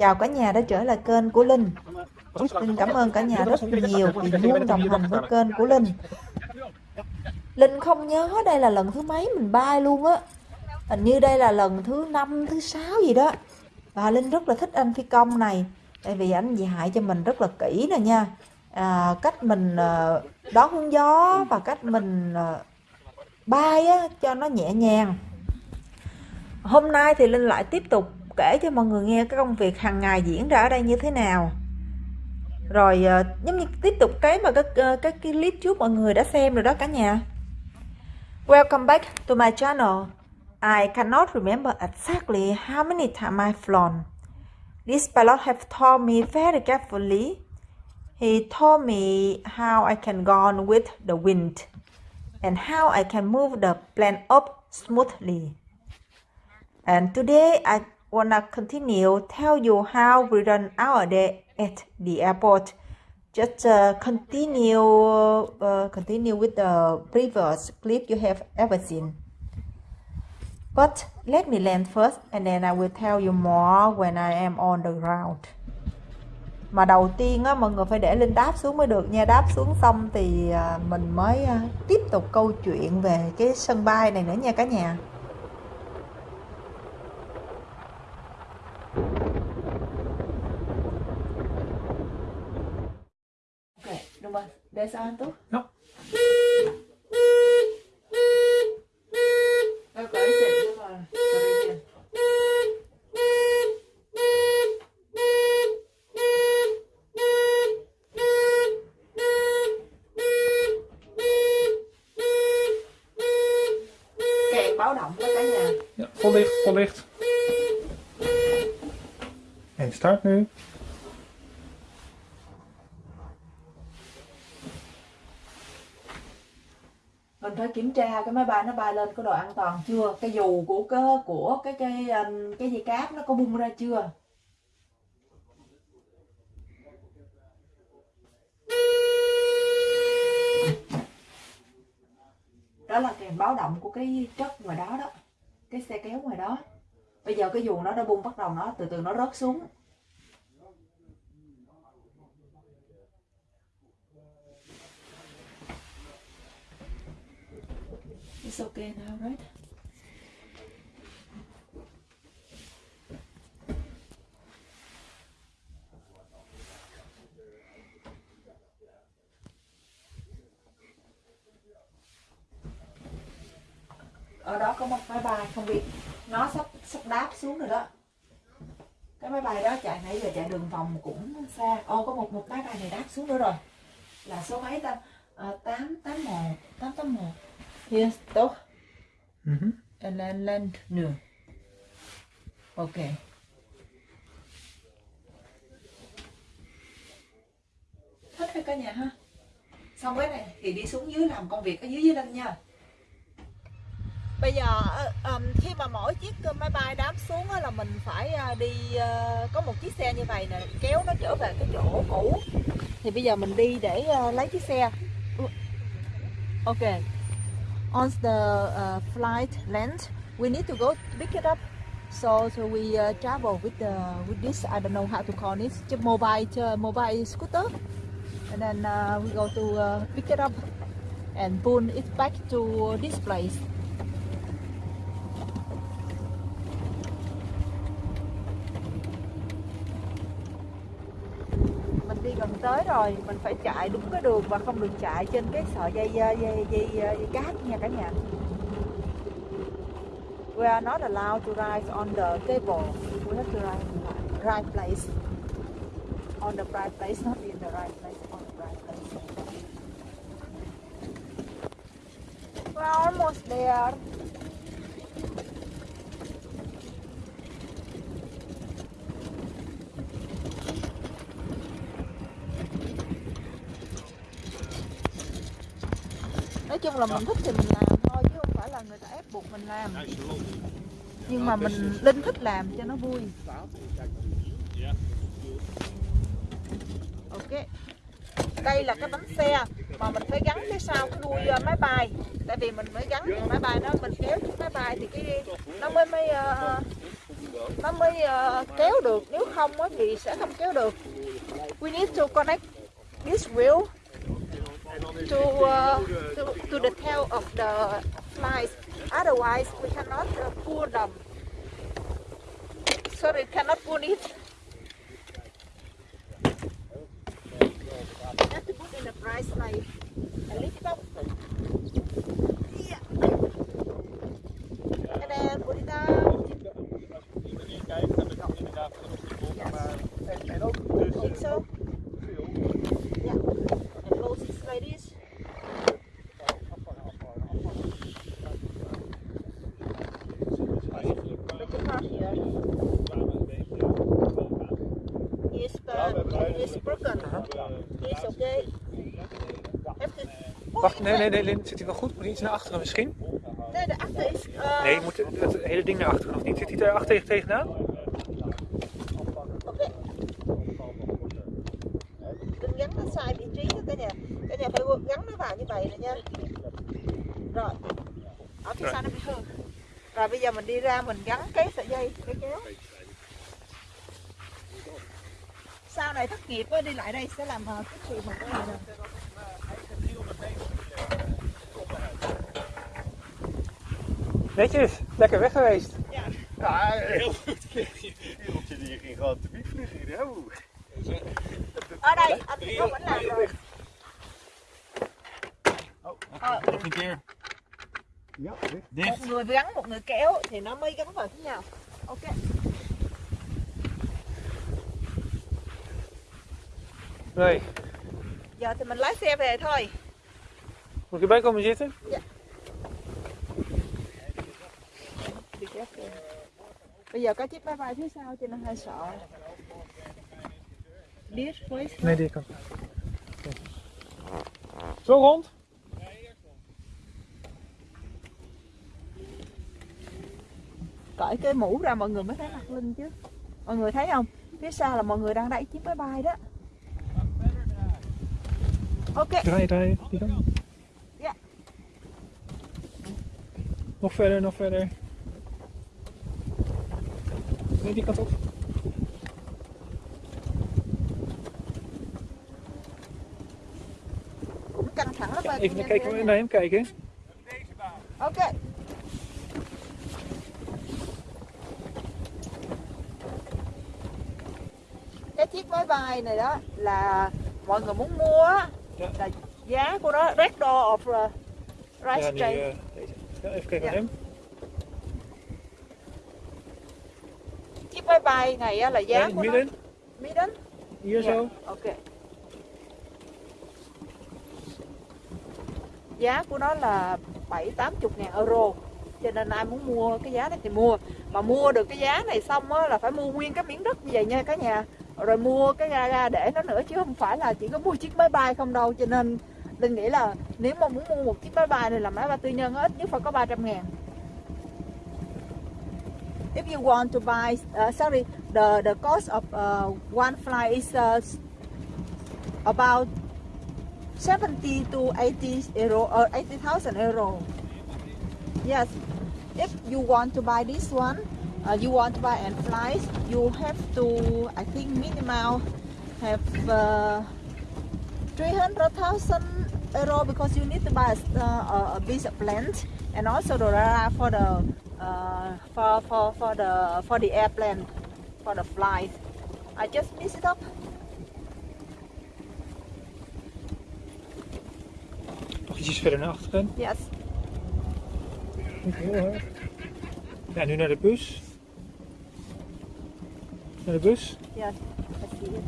Chào cả nhà đã trở lại kênh của Linh. Linh cảm ơn cả nhà rất nhiều vì luôn đồng hành với kênh của Linh. Linh không nhớ đây là lần thứ mấy mình bay luôn á. Hình như đây là lần thứ năm thứ sáu gì đó. Và Linh rất là thích anh phi công này Tại vì anh dạy cho mình rất là kỹ nè nha. À, Cách mình uh, đón hướng gió và cách mình uh, bay á, cho nó nhẹ nhàng. Hôm nay thì Linh lại tiếp tục kể cho mọi người nghe cái công việc hàng ngày diễn ra ở đây như thế nào. Rồi ờ, giống như tiếp tục cái mà các ờ, các cái clip trước mọi người đã xem rồi đó cả nhà. Welcome back to my channel. I cannot remember exactly how many times I've flown. This pilot have told me very carefully. He told me how I can go on with the wind and how I can move the plane up smoothly. And today, I wanna continue tell you how we run our day at the airport. Just uh, continue uh, continue with the previous clip you have ever seen. But let me land first and then I will tell you more when I am on the ground. Mà đầu tiên á, mọi người phải để Linh đáp xuống mới được nha Đáp xuống xong thì à, mình mới à, tiếp tục câu chuyện về cái sân bay này nữa nha cả nhà Desa tuh? Ja. Jag går i säng bara. Kèn báo động đó cả nhà. ja, vol licht, vol licht. En start nu. Kiểm tra cái máy bay nó bay lên có độ an toàn chưa? Cái dù của cái của cái cái um, cái dây cáp nó có bung ra chưa? Đó là kèn báo động của cái chất ngoài đó đó. Cái xe kéo ngoài đó. Bây giờ cái dù nó đã bung bắt đầu nó, từ từ nó rớt xuống. It's okay now, right? Ở đó có một máy bay không biết nó sắp sắp đáp xuống rồi đó. Cái máy bay đó chạy nãy giờ chạy đường vòng cũng xa. Ô có một một máy bay này đáp xuống nữa rồi. Là số mấy ta? À, 881 881 Hier doch. Mhm. Then land nửa. Ok. Thích hay cả nhà ha? Xong cái này thì đi xuống dưới làm công việc ở dưới dưới lên nha. Bây giờ um, khi mà mỗi chiếc máy bay đáp xuống á, là mình phải uh, đi có một chiếc xe như vậy nè kéo nó trở về cái chỗ cũ. Thì bây giờ mình đi để lấy chiếc xe. Ok. On the uh, flight land we need to go pick it up. So so we uh, travel with the with this I don't know how to call this mobile uh, mobile scooter. And then uh, we go to uh, pick it up and pull it back to this place gần tới rồi mình phải chạy đúng cái đường và không được chạy trên cái sợi dây dây dây, dây, dây cát nha cả nhà. We are not allowed to ride on the cable. We have to ride in the right place. On the right place not in the right place on the right place. We're almost there. Chung là mình thích thì mình làm thôi chứ không phải là người ta ép buộc mình làm. Nhưng mà mình linh thích làm cho nó vui. Ok. Đây là cái bánh xe mà mình phải gắn phía sau cái đuôi ờ, máy bay. Tại vì mình mới gắn cái máy bay nó mình kéo chiếc máy bay thì cái nó mới mới uh, nó mới uh, kéo được. Nếu không thì sẽ không kéo được. We need to connect this wheel. To uh, to, to the tail of the flies otherwise we cannot uh, pull them. Sorry cannot pull it. Have to put in the price like to Wacht, nee, nee, nee, Lin, zit hij wel goed? Moet hij iets naar achteren misschien? nee de achter is uh, Nee, je moet het, het hele ding naar achteren of niet? Zit hij daar achter tegen tegenaan? gắn nó sai vị trí nha cả nhà cả nhà phải gắn nó vào như vậy nè nha rồi ở phía Rồi. sau nó bị hư rồi bây giờ mình đi ra mình gắn cái sợi dây cái kéo này thất nghiệp đi lại đây sẽ làm ờ, cái chuyện mà cái này nè Netjes, lekker weg geweest. Ja. Ja, heel goed. Wereldje die ging gewoon te vliegen hier. hè? Oeh. ở đây anh có vẫn làm rồi Ờ, Een keer. Ja, dicht. một người gắn một người kéo thì nó mới gắn vào với nhau ok Nee. giờ thì mình lái xe về thôi Moet ik erbij komen zitten? Bị chết kìa. Bây giờ có chiếc máy bay phía sau cho nên hơi sợ. This place. Nee, die kant. Zo rond? Cởi cái mũ ra mọi người mới thấy mặt Linh chứ. Mọi người thấy không? Phía sau là mọi người đang đẩy chiếc máy bay đó. Ok. Draai, draai. Die kant. Ja. Nog verder, nog verder. Nee, die kant op. Bên. Even kijken, naar hem kijken. Ok. Cái chiếc máy bay này đó là mọi người muốn mua Ja. là giá của nó Red Door of uh, Rice even kijken Ja. naar hem. Chiếc máy bay này á, là giá Ja, in của het nó midden. Midden? Hier Dạ, zo. Ok. Giá của nó là 7 80 ngàn euro. Cho nên ai muốn mua cái giá này thì mua. Mà mua được cái giá này xong á là phải mua nguyên cái miếng đất như vậy nha cả nhà. Rồi mua cái ga để nó nữa chứ không phải là chỉ có mua chiếc máy bay không đâu. Cho nên Linh nghĩ là nếu mà muốn mua một chiếc máy bay này là máy bay tư nhân ít nhất phải có 300 ngàn. If you want to buy, uh, sorry, the the cost of uh, one flight is uh, about 70 to 80 euro or 80,000 euro. Yes. If you want to buy this one, uh, you want to buy and flies, you have to, I think, minimal have uh, 300,000 euro because you need to buy a, uh, a piece of land and also the radar for the uh, for for for the for the airplane for the flight. I just mix it up. Nog ietsjes verder naar achteren. Yes. Heel hard. Ja, nu naar de bus. Naar de bus. Yes. I see it.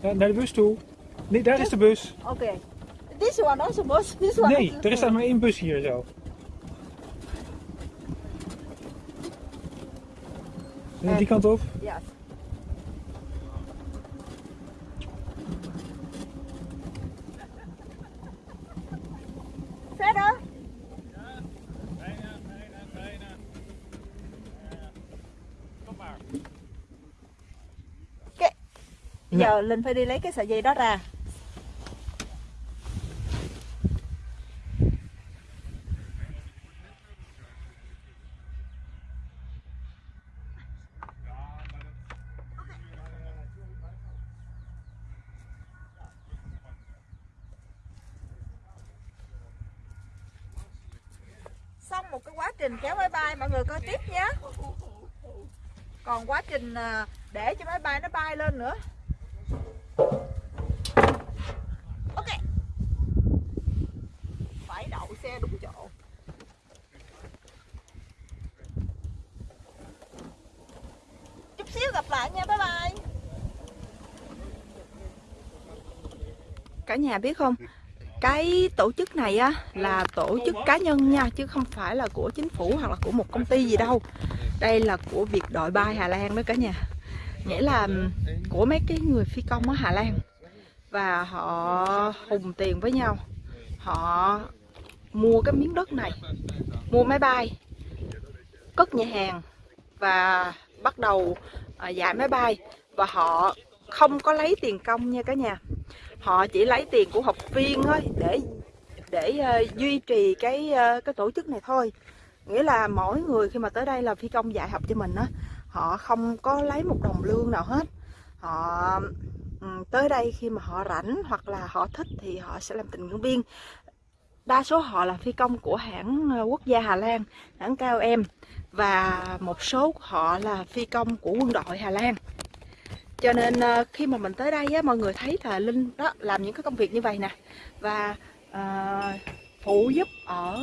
Ja, naar de bus toe. Nee, daar is de bus. Okay. This one also bus. This one. Nee, er is maar één bus hier zo. Ja, die kant op. Yes. Linh phải đi lấy cái sợi dây đó ra. Xong một cái quá trình kéo máy bay, mọi người coi tiếp nhé. Còn quá trình à, để cho máy bay nó bay lên nữa. Xe đúng chỗ. Chút xíu gặp lại nha, bye bye. Cả nhà biết không? Cái tổ chức này á, là tổ chức cá nhân nha, chứ không phải là của chính phủ hoặc là của một công ty gì đâu. Đây là của việc đội bay Hà Lan đó cả nhà. Nghĩa là của mấy cái người phi công ở Hà Lan. Và họ hùng tiền với nhau. Họ mua cái miếng đất này mua máy bay cất nhà hàng và bắt đầu à, giải dạy máy bay. Và họ không có lấy tiền công nha cả nhà. Họ chỉ lấy tiền của học viên thôi để để uh, duy trì cái uh, cái tổ chức này thôi. Nghĩa là mỗi người khi mà tới đây là phi công dạy học cho mình á họ không có lấy một đồng lương nào hết. Họ um, tới đây khi mà họ rảnh hoặc là họ thích thì họ sẽ làm tình nguyện viên đa số họ là phi công của hãng ờ, quốc gia Hà Lan hãng KLM và một số họ là phi công của quân đội Hà Lan. Cho nên ờ, khi mà mình tới đây á mọi người thấy là linh đó làm những cái công việc như vậy nè. Và uh, phụ giúp ở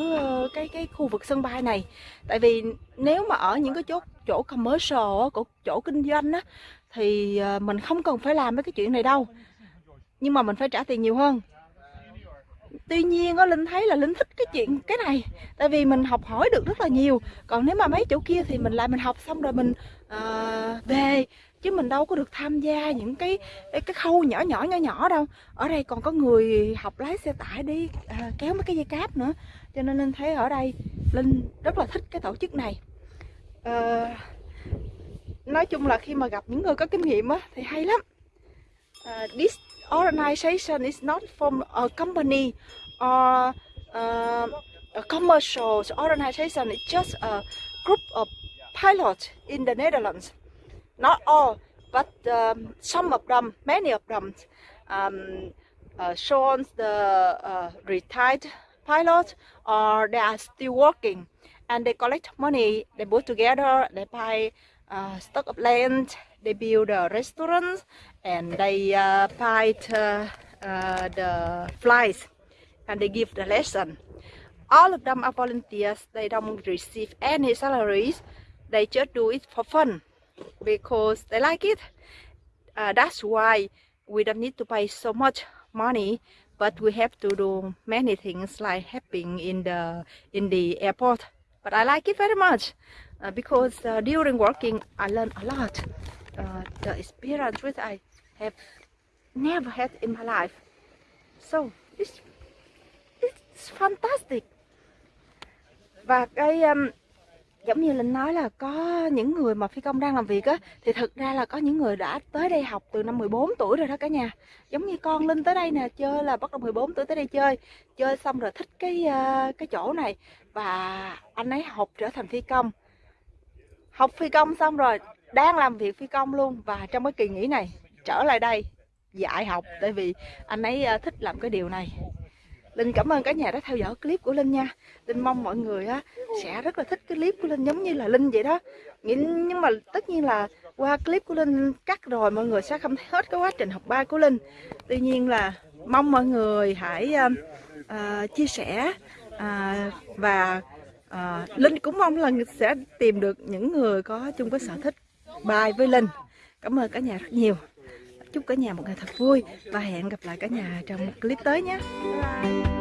cái cái khu vực sân bay này. Tại vì nếu mà ở những cái chỗ chỗ commercial của chỗ kinh doanh á thì mình không cần phải làm mấy cái chuyện này đâu. Nhưng mà mình phải trả tiền nhiều hơn tuy nhiên á linh thấy là linh thích cái chuyện cái này tại vì mình học hỏi được rất là nhiều. Còn nếu mà mấy chỗ kia thì mình lại mình học xong rồi mình uh, về chứ mình đâu có được tham gia những cái cái khâu nhỏ nhỏ nhỏ nhỏ đâu. Ở đây còn có người học lái xe tải đi à, kéo mấy cái dây cáp nữa. Cho nên linh thấy ở đây linh rất là thích cái tổ chức này. À, nói chung là khi mà gặp những người có kinh nghiệm á thì hay lắm. Uh, this organization is not from a company. Or uh, a commercial organization it's just a group of pilots in the Netherlands. Not all, but um, some of them, many of them, um, uh, shows the uh, retired pilots or they are still working and they collect money, they put together, they buy uh, stock of land, they build a restaurant and they uh, buy the, uh, the flights and they give the lesson. All of them are volunteers, they don't receive any salaries, they just do it for fun because they like it. Uh, that's why we don't need to pay so much money, but we have to do many things like helping in the in the airport. But I like it very much uh, because uh, during working I learned a lot. Uh, the experience which I have never had in my life. So it's it's fantastic. Và cái um, giống như linh nói là có những người mà phi công đang làm việc á thì thực ra là có những người đã tới đây học từ năm 14 tuổi rồi đó cả nhà. Giống như con linh tới đây nè chơi là bắt đầu 14 tuổi tới đây chơi. Chơi xong rồi thích cái uh, cái chỗ này. Và anh ấy học trở thành phi công. Học phi công xong rồi đang làm việc phi công luôn. Và trong cái kỳ nghỉ này trở lại đây dạy học. Tại vì anh ấy ờ, thích làm cái điều này. Linh cảm ơn cả nhà đã theo dõi clip của Linh nha. Linh mong mọi người á, sẽ rất là thích cái clip của Linh giống như là Linh vậy đó. Nhưng mà tất nhiên là qua clip của Linh cắt rồi mọi người sẽ không thấy hết cái quá trình học bài của Linh. Tuy nhiên là mong mọi người hãy uh, uh, chia sẻ uh, và uh, Linh cũng mong là sẽ tìm được những người có chung cái sở thích bài với Linh. Cảm ơn cả nhà rất nhiều chúc cả nhà một ngày thật vui và hẹn gặp lại cả nhà trong một clip tới nhé bye, bye.